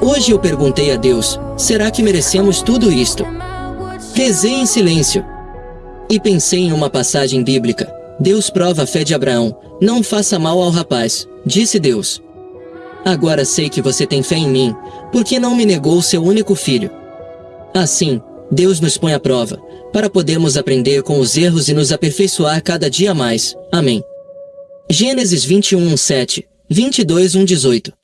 Hoje eu perguntei a Deus, será que merecemos tudo isto? Rezei em silêncio. E pensei em uma passagem bíblica. Deus prova a fé de Abraão. Não faça mal ao rapaz, disse Deus. Agora sei que você tem fé em mim, porque não me negou seu único filho. Assim, Deus nos põe à prova, para podermos aprender com os erros e nos aperfeiçoar cada dia mais. Amém. Gênesis 21, 7, 22, 1, 18